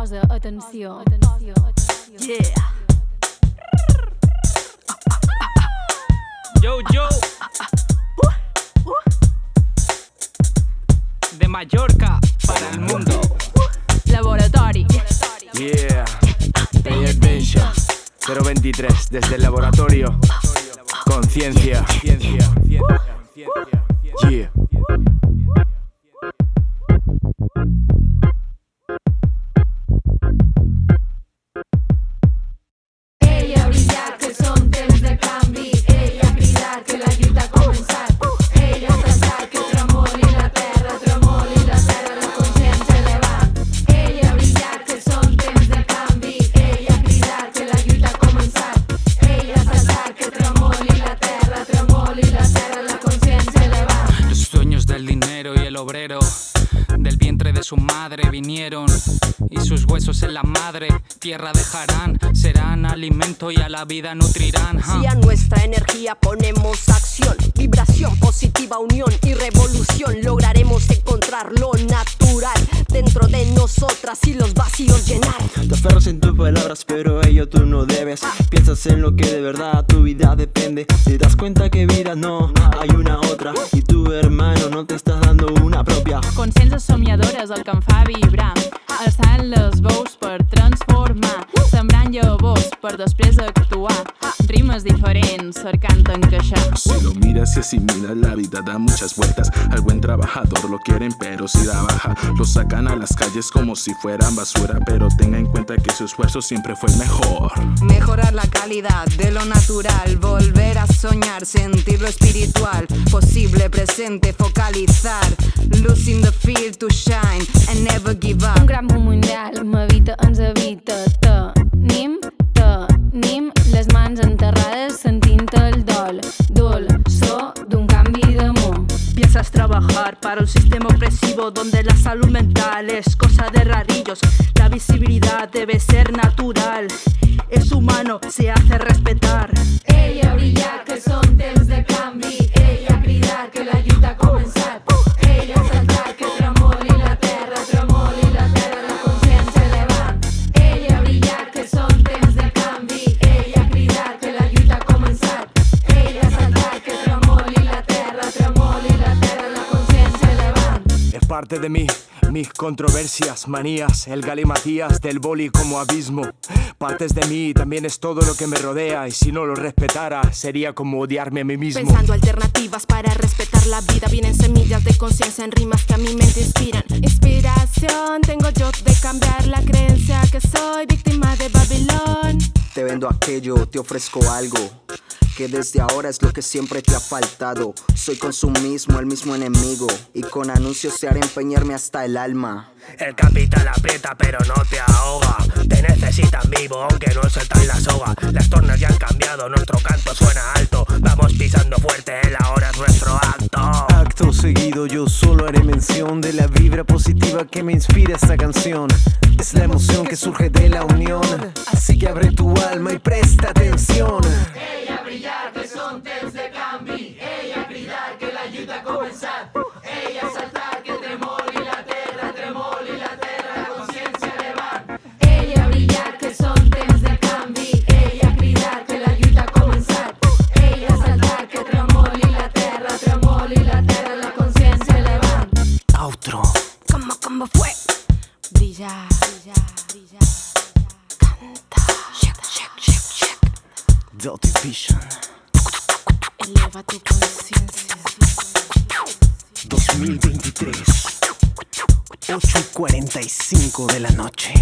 Posa atenció. atenció. Yeah. Yo, yo. De Mallorca para el mundo. Laboratori. Yeah, Day Adventure 023 desde el laboratorio. Conciencia. Yeah. Del vientre de su madre vinieron y sus huesos en la madre tierra dejarán, serán alimento y a la vida nutrirán. ja. Si a nuestra energía ponemos acción, vibración positiva, unión y revolución, lograremos encontrar lo natural nosotras y los vacíos llenar. Te aferras en tus palabras, pero ello tú no debes. Piensas en lo que de verdad tu vida depende. Te das cuenta que vida no, hay una otra. Y tu hermano no te estás dando una propia. Consciències somiadores el que em fa vibrar. Alçant les veus per transformar. Sembrant llavors per després actuar. Rimes diferents cercant encaixar. Si lo miras y asimilas, la vida da muchas vueltas. Al buen trabajador lo quieren, pero si da baja, lo sacan a las calles como si fueran basura. Pero tenga en cuenta que su esfuerzo siempre fue el mejor. Mejorar la calidad de lo natural, volver a soñar, sentir lo espiritual, posible, presente, focalizar, losing the feel to shine and never give Un up. gran món mundial m'habita, ens habita. Tenim, Trabajar para un sistema opresivo donde la salud mental es cosa de rarillos. La visibilidad debe ser natural. Es humano, se hace respetar. Parte de mí, mis controversias, manías, el galimatías del boli como abismo. Partes de mí también es todo lo que me rodea y si no lo respetara sería como odiarme a mí mismo. Pensando alternativas para respetar la vida Vienen semillas de conciencia en rimas que a mi mente inspiran Inspiración tengo yo de cambiar la creencia que soy víctima de Babilón Te vendo aquello, te ofrezco algo. Que desde ahora es lo que siempre te ha faltado. Soy consumismo, el mismo enemigo. Y con anuncios se hará empeñarme hasta el alma. El capital aprieta pero no te ahoga Te necesitan vivo aunque no sueltan la soga Las tornas ya han cambiado, nuestro canto suena alto Vamos pisando fuerte, el ahora es nuestro acto Acto seguido yo solo haré mención de la vibra positiva que me inspira esta canción. Es la emoción que surge de la unión. Así que abre tu alma y presta atención. Como fue Brillar, brillar, brillar. Check, check, check, check Dirty Vision. Eleva tu conciencia 2023. 8 y 45 de la noche.